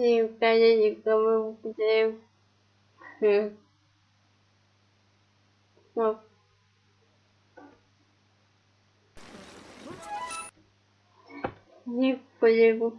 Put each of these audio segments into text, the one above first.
не входите, кто вы Ну. Не полегу.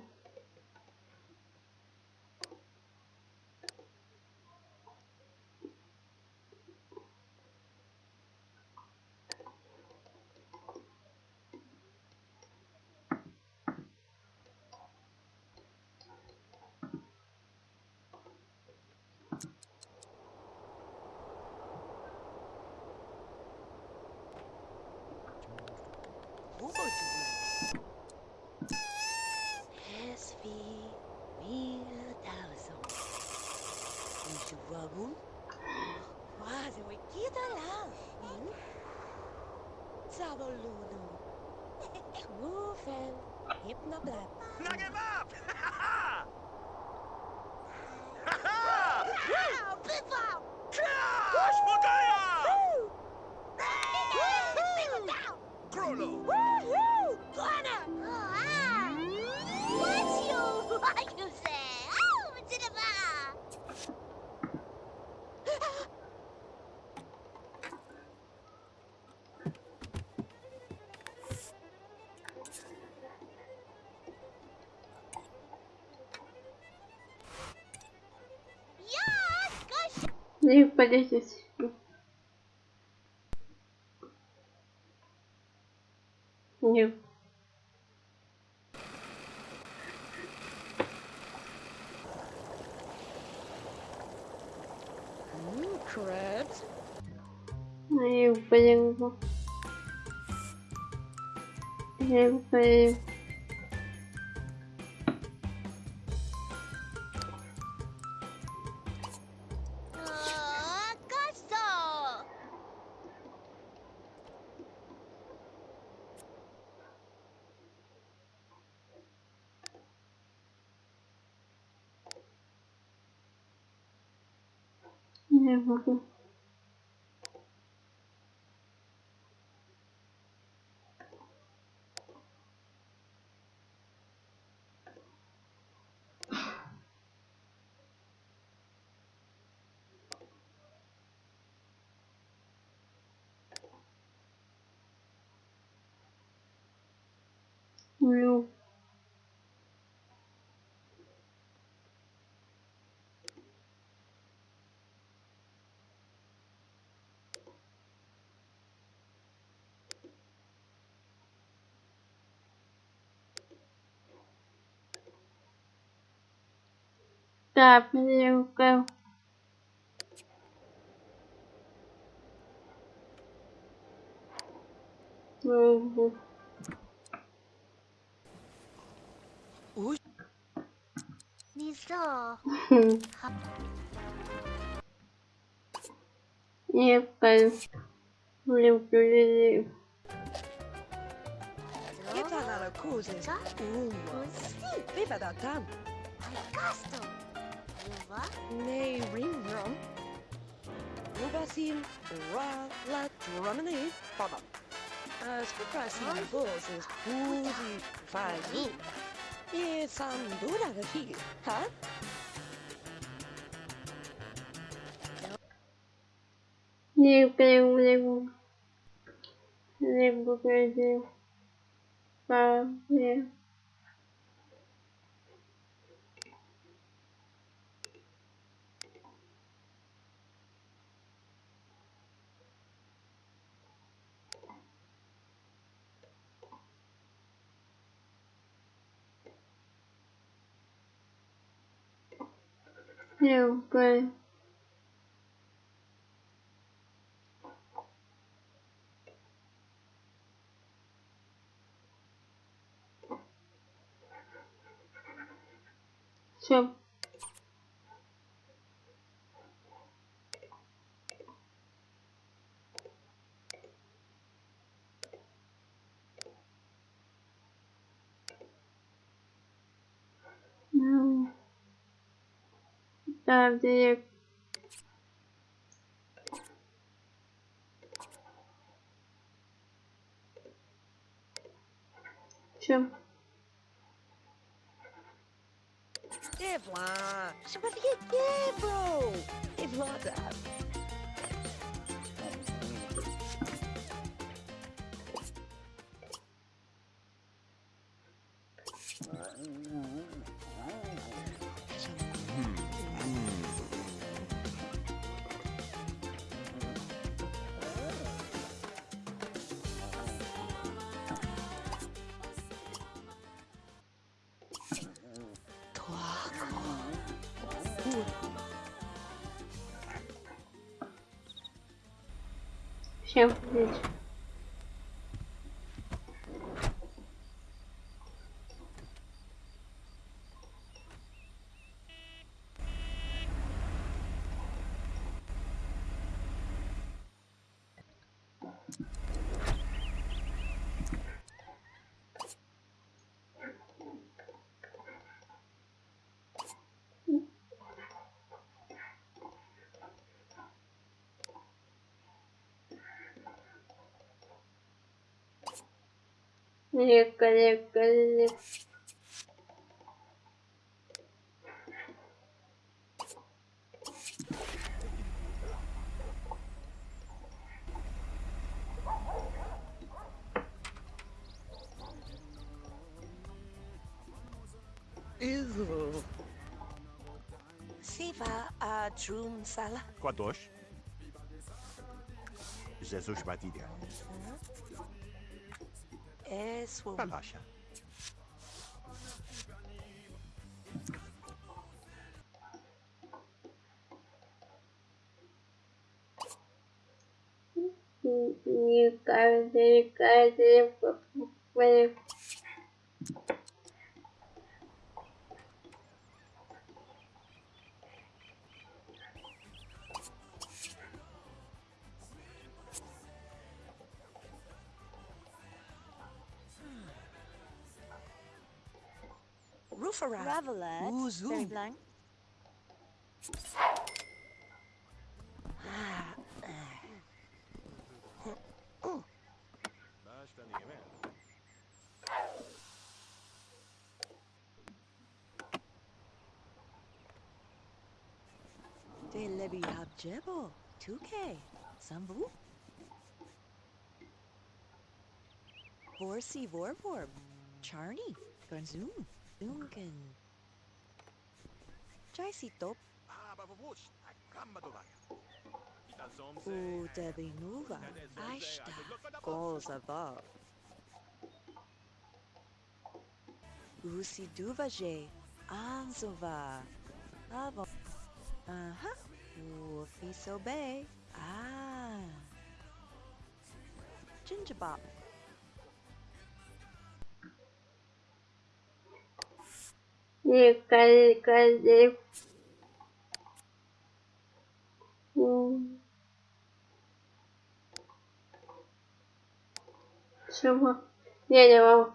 Enxuvago. Quase o Ikita lá. ¿eh? Sabolunu. Mufen. Hypnoblat. Knock him up! Wow, Biffo! Gosh, Magaya! down! Grolo! ней по Не. Нет. Я его поехал. Я его поехал. Не могу. Так, мне Угу. Не люблю. Kita nara kuzi. Uma. Viva da tam. Ai, custom. Luva? Nay, ringrum. Lubasim, ra, la, drumini, baba. As for Brasil, goes is boozy, fazim. E sandura da figa, huh? Lembro, lembro, lembro, lembro, lembro, lembro. стрелкой. Все. Так, директ. Все. Devla! Sebastian Debro! Devla da! Всем Чем? Здесь. Isso. Siva a Drum Sala. Kadosh. Jesus Batilha. Uhum é sua. Relaxa. E o cara dele, o dele, Ravelet, Uzu. very blank. Ah, Basta ninguém. De lebi habjebo. 2K. Sambu. Vorsi vorvorb. Charney. Granzoom. Bavovos. Gamba do vaga. U debi nuva. Aishta. Above. Usi duvaje. Anzova. Avo. Uh-huh. Wolfie sobe. Ah. Gingerbop. Николай. Чего? Я не могу.